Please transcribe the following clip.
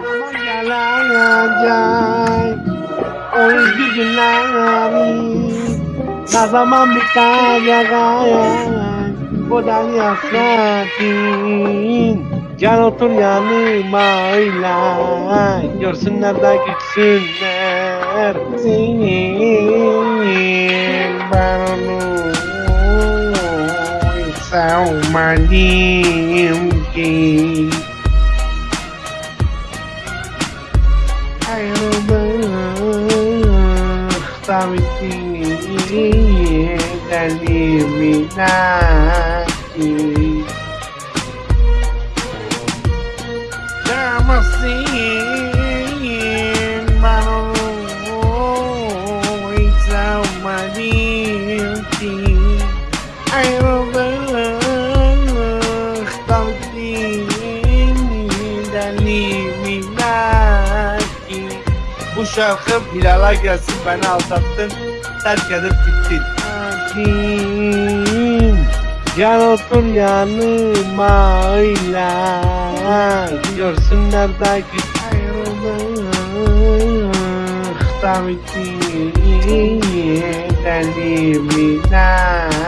Ama gelecek o özgür günlerim Ne zaman bitecek bu deli hasretin Gel otur yanıma öyle Görsünler de gitsinler. Seni ben onu sevmedim ki ayrılık tabii eliminati Damasın ben onu hiç sevmedim ki Ayrılık tabii eliminati bu şarkı Bilal'a gelsin beni aldattın terk edip gittin. Akin, gel otur yanıma öyle Görsünler de git ayrılık Tabii ki eliminati